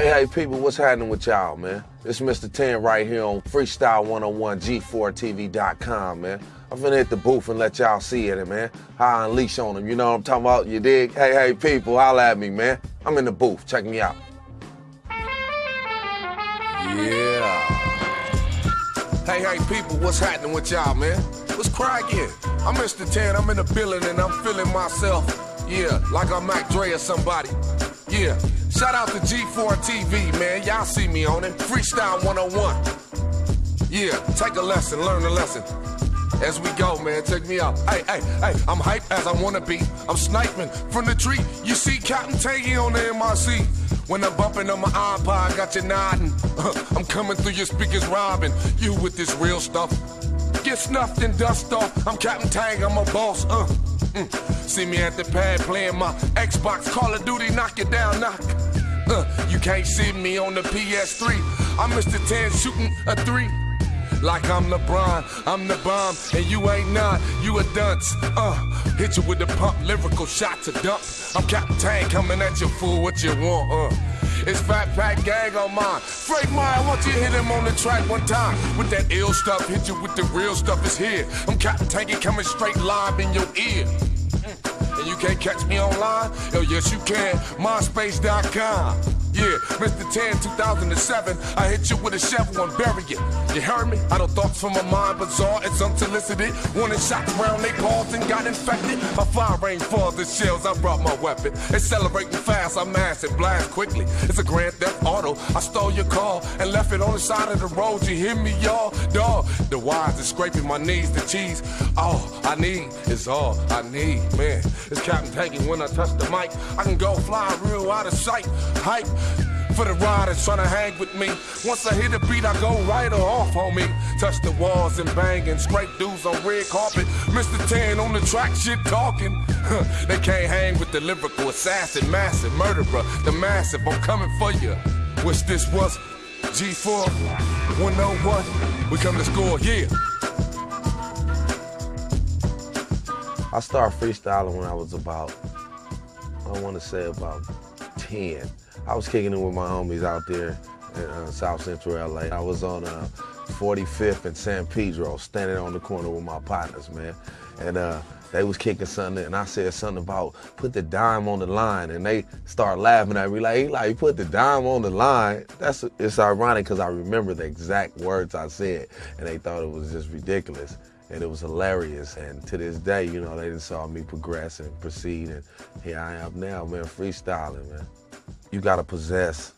hey, hey, people, what's happening with y'all, man? It's Mr. 10 right here on Freestyle 101 G4TV.com, man. I'm finna hit the booth and let y'all see it, man. How I unleash on them. You know what I'm talking about? You dig? Hey, hey, people, holla at me, man. I'm in the booth. Check me out. Yeah. Hey, hey, people, what's happening with y'all, man? What's cracking? I'm Mr. 10. I'm in the building and I'm feeling myself. Yeah, like I'm Mac Dre or somebody. Yeah. Shout out to G4 TV, man. Y'all see me on it. Freestyle 101. Yeah, take a lesson, learn a lesson. As we go, man, check me out. Hey, hey, hey, I'm hype as I wanna be. I'm sniping from the tree. You see Captain Tangy on the MRC. When I'm bumping on my iPod, got you nodding. I'm coming through your speakers, robbing you with this real stuff. Get snuffed and dust off. I'm Captain Tang, I'm a boss. Uh. Mm. See me at the pad playing my Xbox, Call of Duty, knock it down, knock. Uh, you can't see me on the PS3. I'm Mr. 10 shooting a three. Like I'm LeBron, I'm the bomb, and you ain't not, you a dunce. Uh, hit you with the pump, lyrical shot to dump. I'm Captain coming at you, fool, what you want, uh. It's Fat Pack Gang on mine. Frank Meyer, want you hit him on the track one time. With that ill stuff, hit you with the real stuff, it's here. I'm Captain Tanky coming straight live in your ear. And you can't catch me online? Oh, yes, you can. MySpace.com. Yeah, Mr. 10, 2007. I hit you with a shovel and bury it. You heard me? I don't thoughts from my mind bizarre. It's unsolicited. One shot around they paws and got infected. A fire rain falls the shells. I brought my weapon. Accelerating fast. I mass it, blast quickly. It's a grand theft auto. I stole your car and left it on the side of the road. You hear me, y'all? Dog. The wires are scraping my knees. The cheese. All I need is all I need, man. It's Captain Tanky when I touch the mic. I can go fly real out of sight. Hype for the riders trying to hang with me. Once I hit the beat, I go right off, homie. Touch the walls and bang and scrape dudes on red carpet. Mr. 10 on the track, shit talking. they can't hang with the lyrical assassin, massive murderer, the massive. I'm coming for you. Wish this was G4 101. We come to score, yeah. I started freestyling when I was about, I want to say about 10. I was kicking it with my homies out there in uh, South Central LA. I was on uh, 45th and San Pedro, standing on the corner with my partners, man. And uh, they was kicking something, and I said something about put the dime on the line, and they start laughing at me like, he like, put the dime on the line. That's it's ironic because I remember the exact words I said, and they thought it was just ridiculous and it was hilarious. And to this day, you know, they just saw me progress and proceed, and here I am now, man, freestyling, man. You gotta possess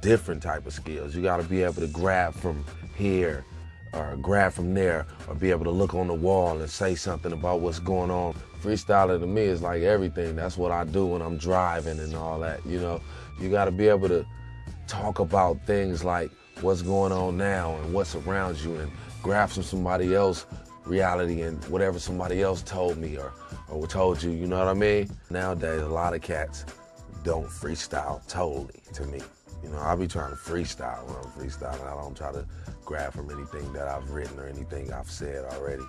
different type of skills. You gotta be able to grab from here or grab from there or be able to look on the wall and say something about what's going on. Freestyling to me is like everything. That's what I do when I'm driving and all that, you know. You gotta be able to talk about things like what's going on now and what's around you and grab from somebody else reality and whatever somebody else told me or, or told you, you know what I mean? Nowadays, a lot of cats don't freestyle totally to me. You know, I'll be trying to freestyle when I'm freestyling. I don't try to grab from anything that I've written or anything I've said already.